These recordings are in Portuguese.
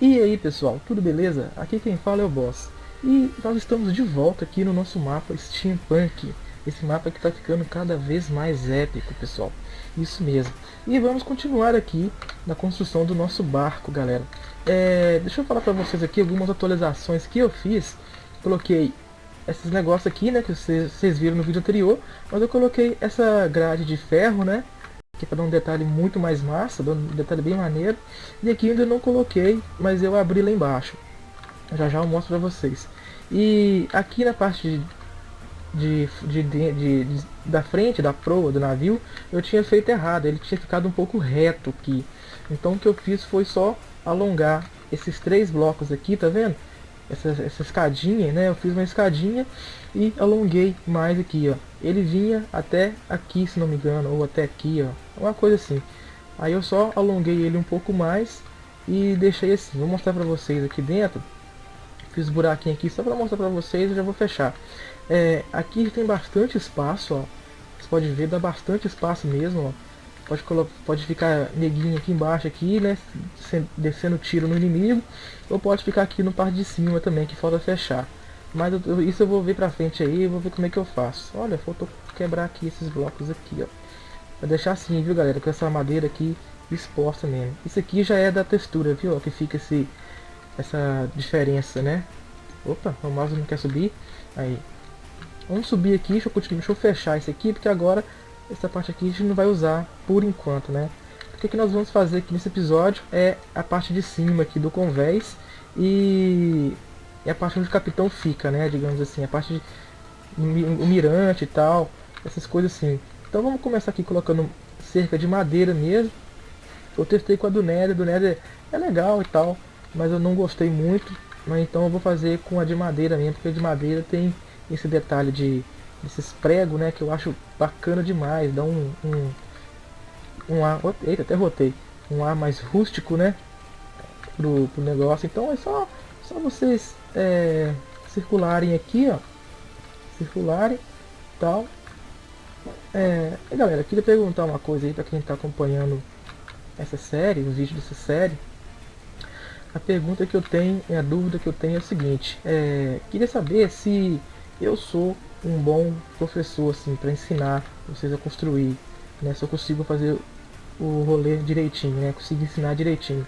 E aí pessoal, tudo beleza? Aqui quem fala é o Boss. E nós estamos de volta aqui no nosso mapa Steampunk. Esse mapa que está ficando cada vez mais épico, pessoal. Isso mesmo. E vamos continuar aqui na construção do nosso barco, galera. É, deixa eu falar para vocês aqui algumas atualizações que eu fiz. Coloquei esses negócios aqui, né, que vocês, vocês viram no vídeo anterior. Mas eu coloquei essa grade de ferro, né, aqui para dar um detalhe muito mais massa, um detalhe bem maneiro. E aqui ainda não coloquei, mas eu abri lá embaixo. Já já eu mostro para vocês. E aqui na parte de, de, de, de, da frente, da proa do navio, eu tinha feito errado, ele tinha ficado um pouco reto aqui. Então o que eu fiz foi só alongar esses três blocos aqui, tá vendo? Essa, essa escadinha, né? Eu fiz uma escadinha e alonguei mais aqui, ó. Ele vinha até aqui, se não me engano, ou até aqui, ó. Uma coisa assim. Aí eu só alonguei ele um pouco mais e deixei assim. Vou mostrar pra vocês aqui dentro. Fiz buraquinho aqui só pra mostrar pra vocês e já vou fechar. É, aqui tem bastante espaço, ó. Você pode ver, dá bastante espaço mesmo, ó. Pode, pode ficar neguinho aqui embaixo, aqui, né? Descendo tiro no inimigo. Ou pode ficar aqui no parte de cima também, que falta fechar. Mas eu, isso eu vou ver pra frente aí, vou ver como é que eu faço. Olha, faltou quebrar aqui esses blocos aqui, ó. Vou deixar assim, viu, galera? Com essa madeira aqui exposta mesmo. Isso aqui já é da textura, viu? Que fica esse, essa diferença, né? Opa, o mouse não quer subir. Aí. Vamos subir aqui, deixa eu, deixa eu fechar isso aqui, porque agora essa parte aqui a gente não vai usar por enquanto, né? O que, nós vamos fazer aqui nesse episódio é a parte de cima aqui do convés e a parte onde o capitão fica, né? Digamos assim, a parte de o mirante e tal, essas coisas assim. Então vamos começar aqui colocando cerca de madeira mesmo. Eu testei com a do Nether, do Nether é legal e tal, mas eu não gostei muito. Mas então eu vou fazer com a de madeira mesmo, porque a de madeira tem esse detalhe de esses pregos, né, que eu acho bacana demais, dá um, um, um ar, eita, até rotei, um ar mais rústico, né, pro, pro negócio. Então é só, só vocês é, circularem aqui, ó. Circularem tal. É, e galera, queria perguntar uma coisa aí para quem está acompanhando essa série, os vídeos dessa série. A pergunta que eu tenho, a dúvida que eu tenho é o seguinte, é, queria saber se eu sou um bom professor assim para ensinar vocês a construir, né? Se eu consigo fazer o rolê direitinho, né? Consigo ensinar direitinho.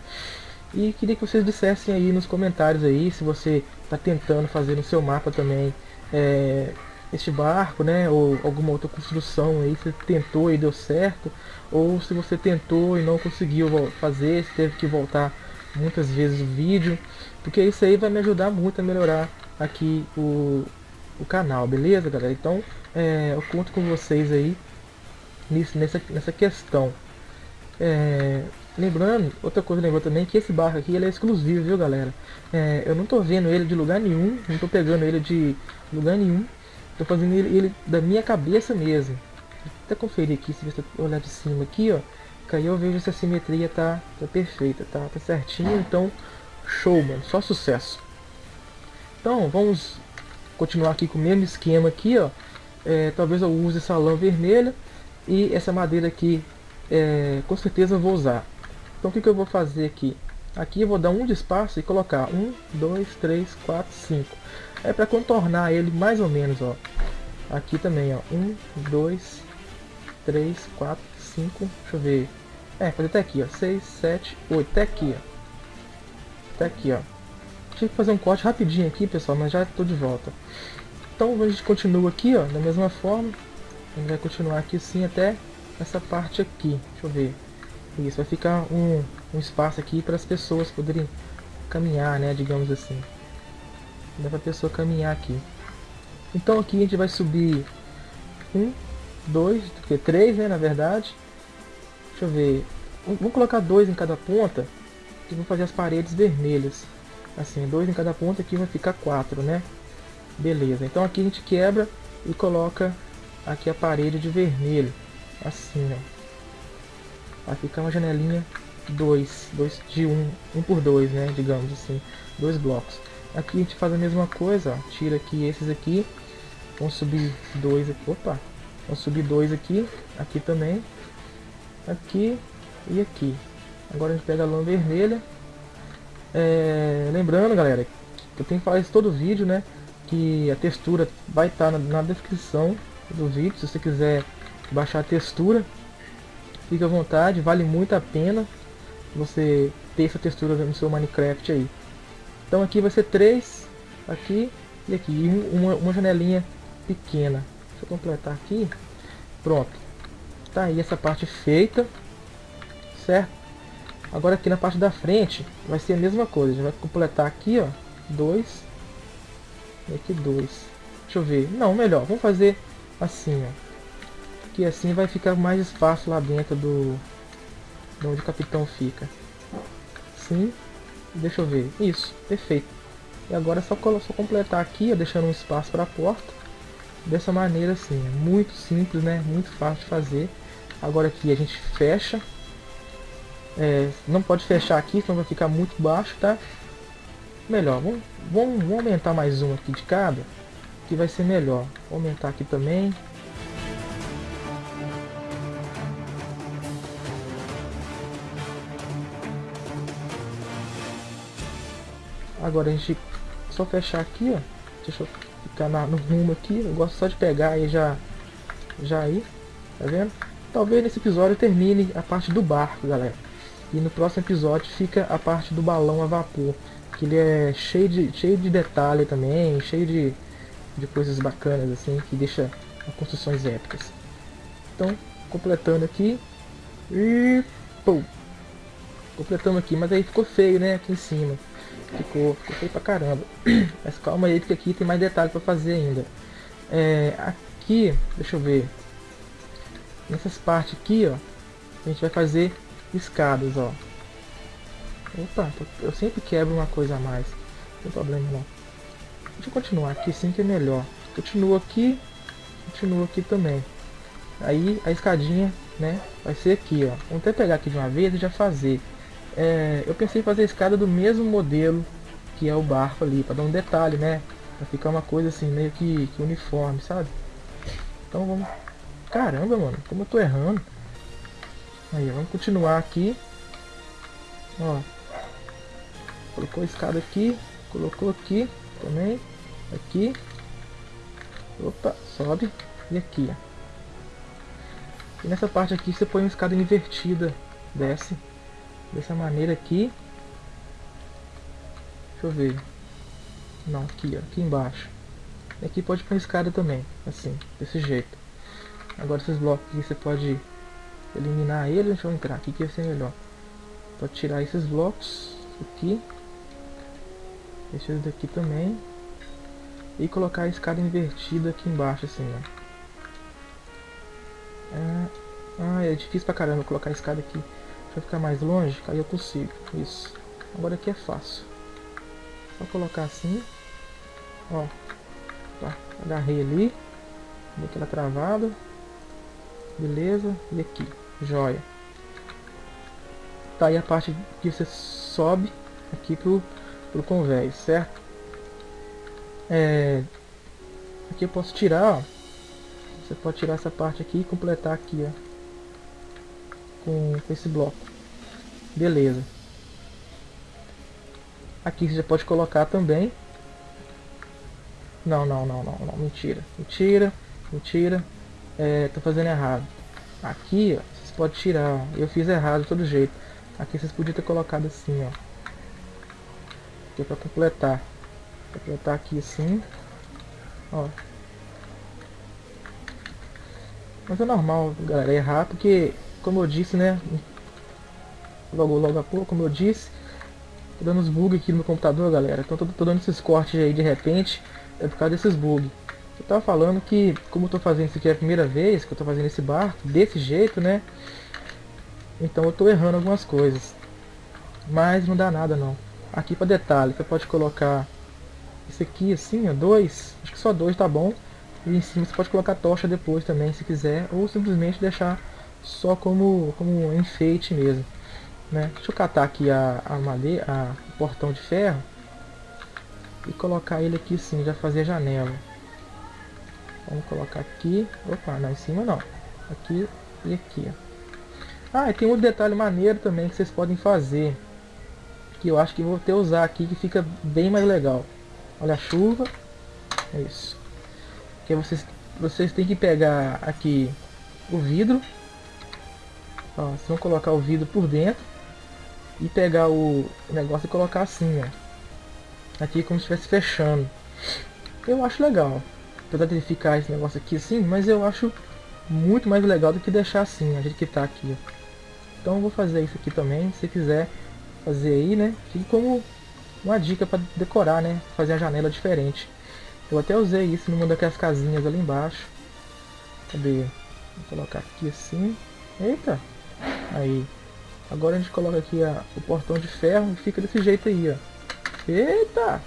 E queria que vocês dissessem aí nos comentários aí se você está tentando fazer no seu mapa também é, este barco, né? Ou alguma outra construção aí, se tentou e deu certo, ou se você tentou e não conseguiu fazer, se teve que voltar muitas vezes o vídeo, porque isso aí vai me ajudar muito a melhorar aqui o, o canal, beleza galera? Então é, eu conto com vocês aí nisso, nessa, nessa questão. É, Lembrando, outra coisa lembrou também que esse barco aqui ele é exclusivo, viu galera? É, eu não tô vendo ele de lugar nenhum, não tô pegando ele de lugar nenhum. Tô fazendo ele, ele da minha cabeça mesmo. Vou até conferir aqui, se você olhar de cima aqui, ó. Que aí eu vejo se a simetria tá, tá perfeita, tá, tá certinho. Então, show, mano. Só sucesso. Então, vamos continuar aqui com o mesmo esquema aqui, ó. É, talvez eu use essa lã vermelha e essa madeira aqui, é, com certeza vou usar. Então o que, eu vou fazer aqui? Aqui vou dar um de espaço e colocar 1, 2, 3, 4, 5. É para contornar ele mais ou menos, ó. Aqui também, ó. 1, 2, 3, 4, 5. Deixa eu ver. É, fazer até aqui, ó. 6, 7, 8. Até aqui, ó. Até aqui, ó. Tive que fazer um corte rapidinho aqui, pessoal, mas já estou de volta. Então a gente continua aqui, ó, da mesma forma. A gente vai continuar aqui sim até essa parte aqui. Deixa eu ver. Isso, vai ficar um, um espaço aqui para as pessoas poderem caminhar, né, digamos assim. Dá para a pessoa caminhar aqui. Então aqui a gente vai subir um, dois, três, né, na verdade. Deixa eu ver. Vamos colocar dois em cada ponta e vou fazer as paredes vermelhas. Assim, dois em cada ponta aqui vai ficar quatro, né? Beleza. Então aqui a gente quebra e coloca aqui a parede de vermelho. Assim, ó. Vai ficar uma janelinha 2, 2 de 1, um, 1 um por 2, né, digamos assim, dois blocos. Aqui a gente faz a mesma coisa, ó, tira aqui esses aqui, vamos subir dois aqui, opa, vamos subir dois aqui, aqui também, aqui e aqui. Agora a gente pega a lã vermelha É, lembrando, galera, que eu tenho que falar isso todo vídeo, né? Que a textura vai estar tá na, na descrição do vídeo, se você quiser baixar a textura, fique à vontade, vale muito a pena você ter essa textura no seu Minecraft aí. Então aqui vai ser três, aqui e aqui, e uma, uma janelinha pequena. Deixa eu completar aqui. Pronto. Tá aí essa parte feita, certo? Agora aqui na parte da frente vai ser a mesma coisa. Já vai completar aqui, ó, dois e aqui dois. Deixa eu ver. Não, melhor. Vamos fazer assim, ó que assim vai ficar mais espaço lá dentro do de onde o capitão fica. Sim, deixa eu ver. Isso, perfeito. E agora é só, só completar aqui, ó, deixando um espaço para a porta. Dessa maneira assim, é muito simples, né? Muito fácil de fazer. Agora aqui a gente fecha. É, não pode fechar aqui, senão vai ficar muito baixo, tá? Melhor, vamos, vamos, vamos aumentar mais um aqui de cada, que vai ser melhor. Vou aumentar aqui também. Agora a gente só fechar aqui, ó. Deixa eu ficar na, no rumo aqui. Eu gosto só de pegar e já, já ir. Tá vendo? Talvez nesse episódio termine a parte do barco, galera. E no próximo episódio fica a parte do balão a vapor. Que ele é cheio de, cheio de detalhe também, cheio de, de coisas bacanas assim, que deixa construções épicas. Então, completando aqui. E... Pum! Completando aqui, mas aí ficou feio, né? Aqui em cima. Ficou, ficou feio pra caramba. Mas calma aí, porque aqui tem mais detalhe pra fazer ainda. É, aqui, deixa eu ver. Nessas partes aqui, ó. A gente vai fazer escadas, ó. Opa, eu sempre quebro uma coisa a mais. Não tem problema não. Deixa eu continuar aqui sim que é melhor. Continua aqui, continua aqui também. Aí a escadinha, né, vai ser aqui, ó. Vamos até pegar aqui de uma vez e já fazer é, eu pensei em fazer a escada do mesmo modelo que é o barco ali, para dar um detalhe, né? Pra ficar uma coisa assim, meio que, que uniforme, sabe? Então vamos... Caramba, mano, como eu tô errando. Aí, vamos continuar aqui. Ó. Colocou a escada aqui, colocou aqui também, aqui. Opa, sobe. E aqui, ó. E nessa parte aqui você põe uma escada invertida, desce dessa maneira aqui. Deixa eu ver. Não, aqui, ó, aqui embaixo. E aqui pode pôr escada também, assim, desse jeito. Agora esses blocos aqui você pode eliminar eles, deixa eu entrar aqui que vai ser melhor. Pode tirar esses blocos aqui. Esses daqui também. E colocar a escada invertida aqui embaixo, assim, ó. É... Ah, é difícil pra caramba colocar a escada aqui. Pra ficar mais longe, aí eu consigo. Isso. Agora aqui é fácil. Só colocar assim. Ó. Tá. Agarrei ali. Dei aquela travada. Beleza. E aqui. Joia. Tá aí a parte que você sobe aqui pro, pro convés, certo? É, aqui eu posso tirar, ó. Você pode tirar essa parte aqui e completar aqui, ó com, com esse bloco. Beleza. Aqui você já pode colocar também. Não, não, não, não, não. Mentira. Mentira. Mentira. É, tô fazendo errado. Aqui, ó, podem tirar. Eu fiz errado de todo jeito. Aqui vocês podiam ter colocado assim, ó. Aqui é pra completar. Vou completar aqui assim. Ó. Mas é normal, galera, errar, porque como eu disse, né? Logo, logo a pouco, como eu disse, tô dando uns bugs aqui no computador, galera. Então tô, tô dando esses cortes aí de repente, é por causa desses bugs. Eu tava falando que, como eu tô fazendo isso aqui é a primeira vez que eu tô fazendo esse barco, desse jeito, né? Então eu tô errando algumas coisas. Mas não dá nada não. Aqui para detalhe, você pode colocar esse aqui assim, ó, dois. Acho que só dois tá bom. E em cima você pode colocar tocha depois também, se quiser. Ou simplesmente deixar só como, como enfeite mesmo. Né? Deixa eu catar aqui a, a madeira, a, o portão de ferro e colocar ele aqui sim, já fazer a janela. Vamos colocar aqui, opa, não, em cima não, aqui e aqui. Ah, e tem um detalhe maneiro também que vocês podem fazer. que eu acho que vou ter usar aqui que fica bem mais legal. Olha a chuva. É isso. Que vocês, vocês têm que pegar aqui o vidro. Ó, vocês vão colocar o vidro por dentro. E pegar o negócio e colocar assim, ó. Aqui como se estivesse fechando. Eu acho legal. Apesar de ficar esse negócio aqui assim, mas eu acho muito mais legal do que deixar assim, a gente que tá aqui. Então eu vou fazer isso aqui também, se quiser fazer aí, né? Fica como uma dica para decorar, né? Fazer a janela diferente. Eu até usei isso numa daquelas casinhas ali embaixo. Cadê? Vou colocar aqui assim. Eita! Aí. Agora a gente coloca aqui a, o portão de ferro e fica desse jeito aí, ó. Eita!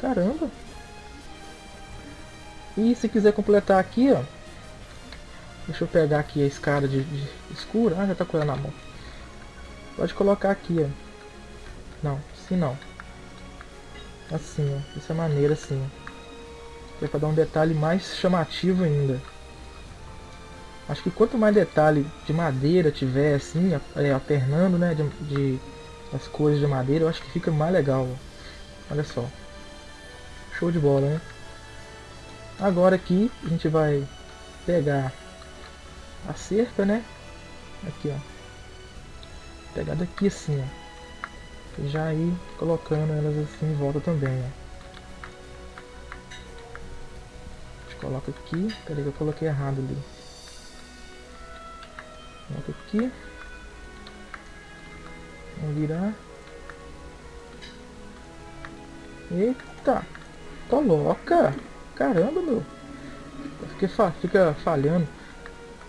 Caramba! E se quiser completar aqui, ó. Deixa eu pegar aqui a escada de, de escura. Ah, já tá com ela na mão. Pode colocar aqui, ó. Não, assim não. Assim, ó. Dessa maneira, assim. Que é pra dar um detalhe mais chamativo ainda. Acho que quanto mais detalhe de madeira tiver, assim, é, alternando, né, de, de, as cores de madeira, eu acho que fica mais legal. Ó. Olha só. Show de bola, né? Agora aqui, a gente vai pegar a cerca, né? Aqui, ó pegar daqui assim, ó. Já ir colocando elas assim em volta também, ó. A gente coloca aqui. Peraí que eu coloquei errado ali. Coloca aqui. Vamos virar. Eita! Coloca! Caramba, meu! Fica, fica falhando.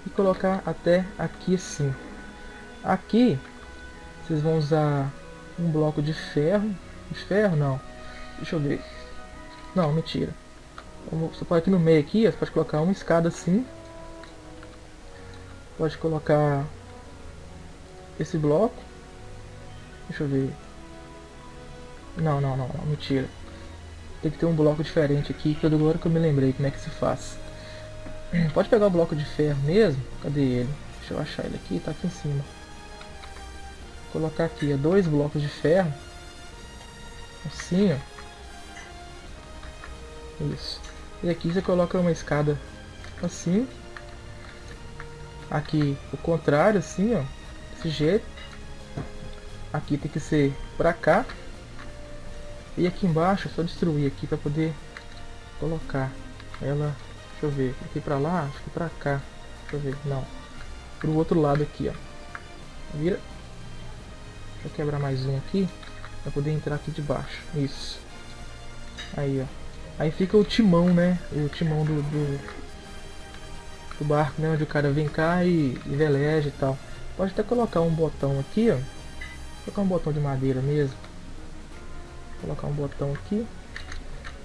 E colocar até aqui assim. Aqui vocês vão usar um bloco de ferro. De ferro não. Deixa eu ver. Não, mentira. Você pode aqui no meio aqui, você pode colocar uma escada assim. Pode colocar esse bloco. Deixa eu ver. Não, não, não, não mentira. Tem que ter um bloco diferente aqui, que agora que eu me lembrei como é que se faz. Pode pegar o bloco de ferro mesmo. Cadê ele? Deixa eu achar ele aqui, tá aqui em cima. Colocar aqui ó, dois blocos de ferro. Assim ó. Isso. E aqui você coloca uma escada assim. Aqui o contrário assim ó. Desse jeito. Aqui tem que ser para cá e aqui embaixo é só destruir aqui para poder colocar ela deixa eu ver aqui para lá acho que para cá deixa eu ver não pro outro lado aqui ó vira Deixa eu quebrar mais um aqui. Pra poder entrar aqui de baixo. Isso. Aí, ó. Aí fica o timão, né? O timão do, do, do barco, né? Onde o cara vem cá e, e veleja e tal. Pode até colocar um botão aqui, ó. Colocar um botão de madeira mesmo. Colocar um botão aqui.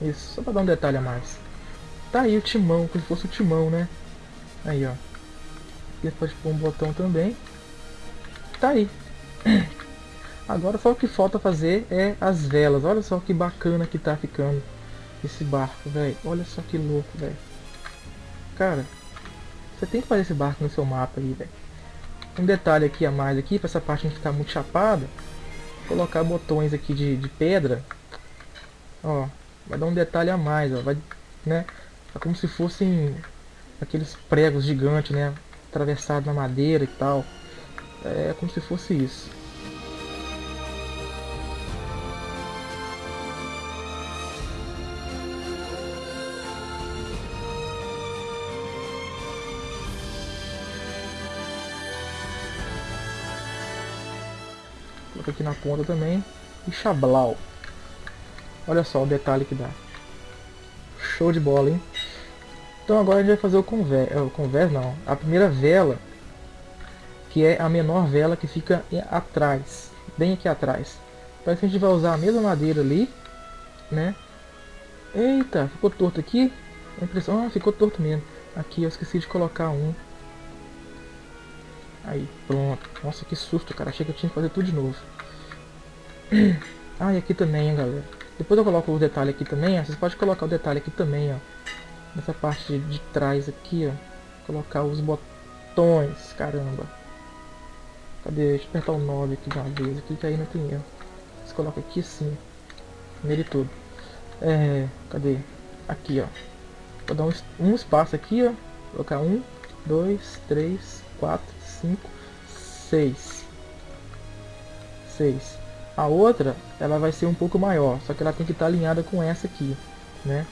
Isso, só pra dar um detalhe a mais. Tá aí o timão, como se fosse o timão, né? Aí, ó. Aqui pode pôr um botão também. Tá aí. Agora só o que falta fazer é as velas. Olha só que bacana que tá ficando esse barco, velho. Olha só que louco, velho. Cara, você tem que fazer esse barco no seu mapa aí, velho. Um detalhe aqui a mais aqui, para essa parte não ficar muito chapada. Colocar botões aqui de, de pedra. Ó, vai dar um detalhe a mais, ó. Vai, né? É como se fossem aqueles pregos gigantes, né? Atravessados na madeira e tal. É como se fosse isso. Aqui na ponta também. E chablau. Olha só o detalhe que dá. Show de bola, hein? Então agora a gente vai fazer o convés, o convés não, a primeira vela, que é a menor vela que fica atrás, bem aqui atrás. Parece que a gente vai usar a mesma madeira ali, né? Eita, ficou torto aqui? A impressão, ah, ficou torto mesmo. Aqui eu esqueci de colocar um. Aí, pronto. Nossa, que susto, cara. Achei que eu tinha que fazer tudo de novo. Ah, e aqui também, hein, galera. Depois eu coloco o detalhe aqui também, ó. Vocês podem colocar o detalhe aqui também, ó. Nessa parte de trás aqui, ó. Colocar os botões, caramba. Cadê? Deixa eu apertar o 9 aqui de uma vez, aqui que aí não tem erro. Você coloca aqui assim, nele todo. É, cadê? Aqui, ó. Vou dar um, um espaço aqui, ó. Colocar um, dois, três, quatro, cinco, seis. Seis. A outra, ela vai ser um pouco maior, só que ela tem que estar alinhada com essa aqui, né?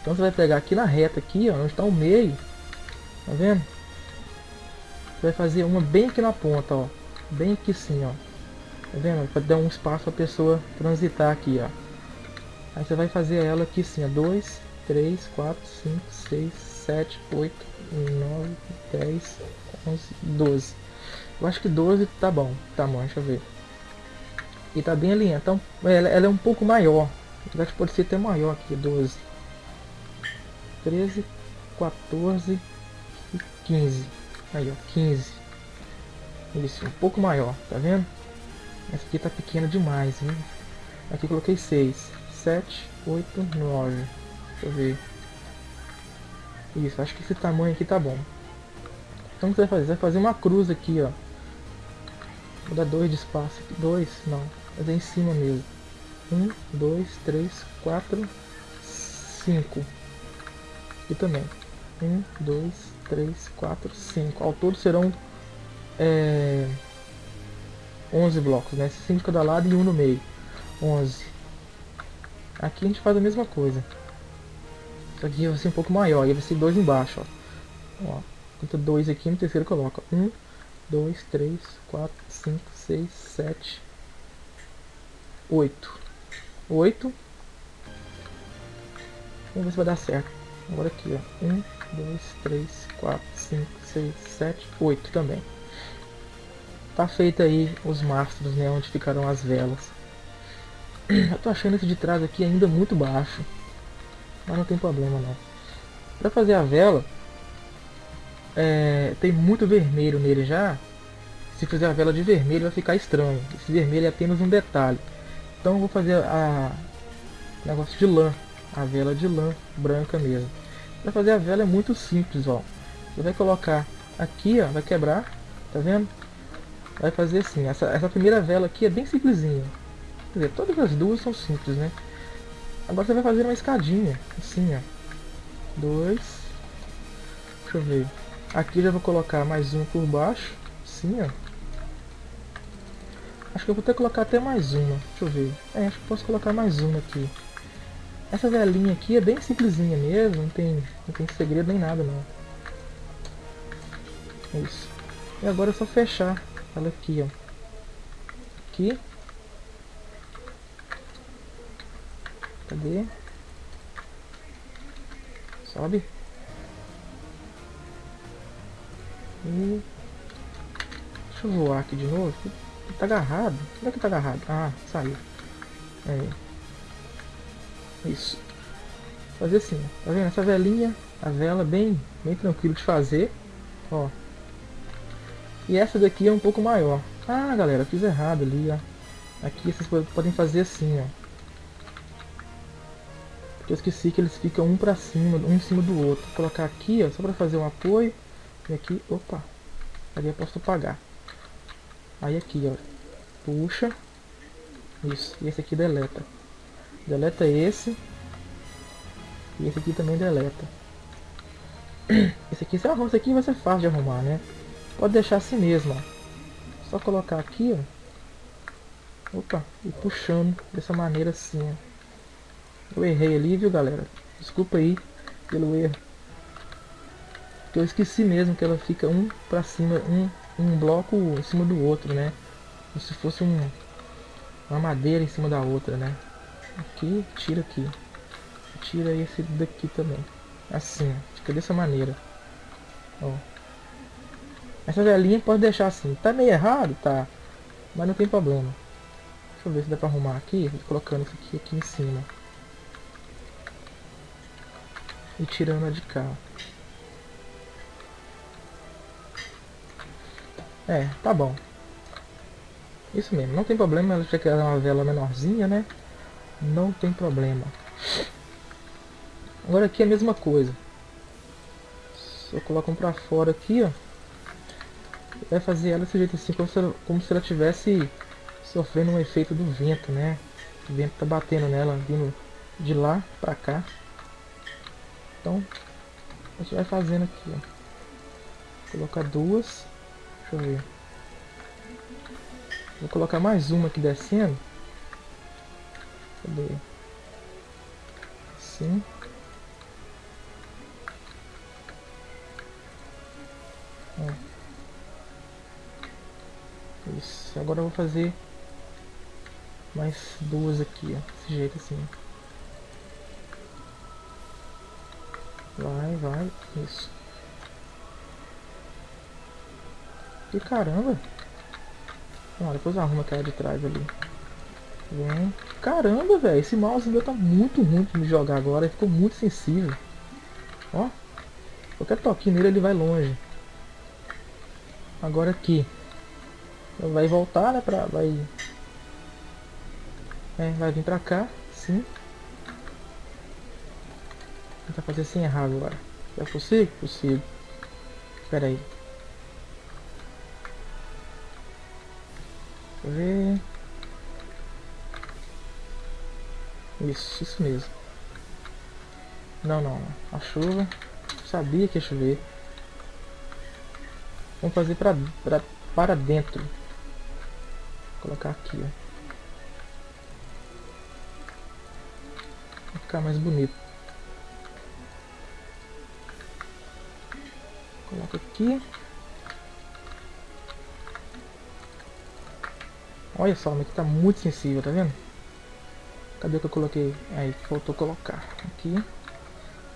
Então você vai pegar aqui na reta aqui, ó, onde está o meio, tá vendo? Você vai fazer uma bem aqui na ponta, ó, bem aqui sim, ó. Tá vendo? Para dar um espaço para a pessoa transitar aqui, ó. Aí você vai fazer ela aqui sim, ó, 2, 3, 4, 5, 6, 7, 8, 9, 10, 11, 12. Eu acho que 12 tá bom, tamanho, deixa eu ver. E tá bem alinhada, então ela, ela é um pouco maior. Acho que pode ser até maior aqui, 12. 13, 14 e 15. Aí, ó, 15. Isso, um pouco maior, tá vendo? Essa aqui tá pequena demais, hein? Aqui coloquei 6, 7, 8, 9. Deixa eu ver. Isso, acho que esse tamanho aqui tá bom. Então o que você vai fazer? Você vai fazer uma cruz aqui, ó. Vou dar dois de espaço aqui. Dois? Não. Fazer em cima mesmo. Um, dois, três, quatro, cinco. Aqui também. Um, dois, três, quatro, cinco. Ao todo serão é, 11 blocos, né? 5 de cada lado e um no meio. 11. Aqui a gente faz a mesma coisa. Que vai ser um pouco maior. E vai ser dois embaixo, ó. ó conta dois aqui, no terceiro coloca. Um, dois, três, quatro, cinco, seis, sete, oito. Oito. Vamos ver se vai dar certo. Agora aqui, ó. Um, dois, três, quatro, cinco, seis, sete, oito também. Tá feito aí os mastros, né? Onde ficarão as velas. Eu tô achando esse de trás aqui ainda muito baixo. Mas não tem problema não. Pra fazer a vela, é, tem muito vermelho nele já. Se fizer a vela de vermelho vai ficar estranho. Esse vermelho é apenas um detalhe. Então vou fazer a negócio de lã. A vela de lã branca mesmo. Para fazer a vela é muito simples, ó. Você vai colocar aqui, ó, vai quebrar, tá vendo? Vai fazer assim, essa, essa primeira vela aqui é bem simplesinha. Quer dizer, todas as duas são simples, né? Agora você vai fazer uma escadinha, assim, ó. Dois. Deixa eu ver. Aqui já vou colocar mais um por baixo, assim, ó. Acho que eu vou ter que colocar até mais uma. Deixa eu ver. É, acho que posso colocar mais uma aqui. Essa velinha aqui é bem simplesinha mesmo, não tem, não tem segredo nem nada não. Isso. E agora é só fechar ela aqui, ó. Aqui. Cadê? Sobe. E... Deixa eu voar aqui de novo. Tá agarrado. Onde é que tá agarrado? Ah, saiu. É. Isso. Fazer assim, tá vendo? Essa velinha, a vela bem, bem tranquilo de fazer. Ó. E essa daqui é um pouco maior. Ah, galera, fiz errado ali, ó. Aqui vocês podem fazer assim, ó. Porque eu esqueci que eles ficam um pra cima, um em cima do outro. Vou colocar aqui, ó, só pra fazer um apoio. E aqui, opa. Ali eu posso apagar. Aí aqui, ó. Puxa. Isso. E esse aqui deleta. Deleta esse. E esse aqui também deleta. Esse aqui, se arruma, esse aqui vai ser fácil de arrumar, né? Pode deixar assim mesmo, ó. Só colocar aqui, ó. Opa, e puxando dessa maneira assim, ó. Eu errei ali, viu, galera? Desculpa aí pelo erro. Eu esqueci mesmo que ela fica um pra cima, um, um bloco em cima do outro, né? Como se fosse um, uma madeira em cima da outra, né? Aqui, tira aqui. Tira esse daqui também. Assim, fica dessa maneira. Ó. Essa velhinha pode deixar assim. Tá meio errado, tá? Mas não tem problema. Deixa eu ver se dá pra arrumar aqui. Colocando isso aqui, aqui em cima. E tirando a de cá. É, tá bom. Isso mesmo, não tem problema, ela quer uma vela menorzinha, né? Não tem problema. Agora aqui é a mesma coisa. Só coloco um pra fora aqui, ó. vai fazer ela desse jeito assim, como se ela, como se ela tivesse sofrendo um efeito do vento, né? O vento tá batendo nela, vindo de lá pra cá. Então, a gente vai fazendo aqui, ó. Colocar duas. Deixa eu ver. Vou colocar mais uma aqui descendo. Cadê? Assim. Ó. Isso. Agora eu vou fazer mais duas aqui, ó. Desse jeito assim. Vai, vai. Isso. Caramba. Ah, depois arruma aquela de trás ali. Vem. Caramba, velho. Esse mouse meu tá muito ruim de me jogar agora. Ele ficou muito sensível. Ó. Qualquer toquinho nele ele vai longe. Agora aqui. Vai voltar, né? Pra, vai... É, vai vir pra cá. Sim. Vou tentar fazer sem errar agora. É possível? Possível. Espera aí. Ver. Isso, isso mesmo. Não, não. A chuva. Sabia que ia chover. Vamos fazer pra, pra, para dentro. Vou colocar aqui, ó. Vai ficar mais bonito. Coloca aqui. Olha só, aqui tá muito sensível, tá vendo? Cadê que eu coloquei? Aí, faltou colocar. Aqui.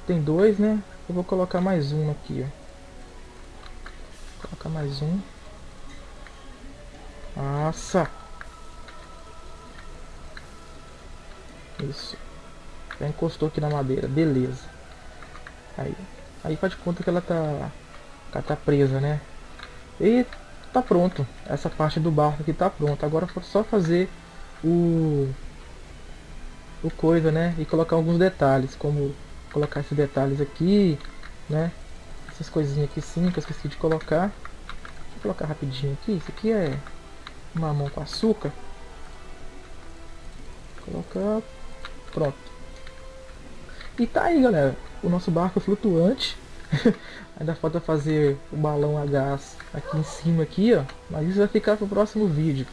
Tem dois, né? Eu vou colocar mais um aqui, ó colocar mais um. Nossa! Isso. Já encostou aqui na madeira, beleza. Aí, aí faz conta que ela tá, ela tá presa, né? E tá pronto. Essa parte do barco aqui tá pronta. Agora foi só fazer o o coisa, né? E colocar alguns detalhes, como colocar esses detalhes aqui, né? essas coisinhas aqui sim, que eu esqueci de colocar. Vou colocar rapidinho aqui. Isso aqui é mamão com açúcar. Colocar. Pronto. E tá aí, galera. O nosso barco flutuante. Ainda falta fazer o balão a gás aqui em cima aqui, ó. Mas isso vai ficar pro próximo vídeo.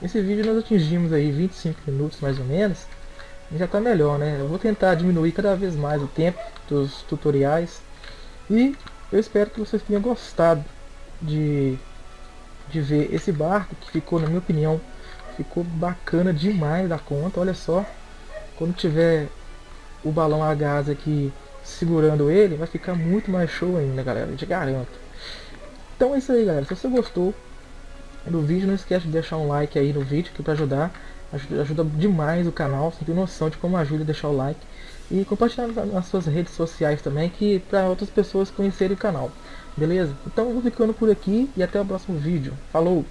Esse vídeo nós atingimos aí 25 minutos mais ou menos. E já tá melhor, né? Eu vou tentar diminuir cada vez mais o tempo dos tutoriais. E eu espero que vocês tenham gostado de, de ver esse barco, que ficou, na minha opinião, ficou bacana demais da conta. Olha só, quando tiver o balão a gás aqui segurando ele, vai ficar muito mais show ainda, galera, te garanto. Então é isso aí, galera. Se você gostou do vídeo, não esquece de deixar um like aí no vídeo, que para ajudar, ajuda, ajuda demais o canal. Você tem noção de como ajuda deixar o like e compartilhar nas suas redes sociais também, que para outras pessoas conhecerem o canal. Beleza? Então eu vou ficando por aqui e até o próximo vídeo. Falou!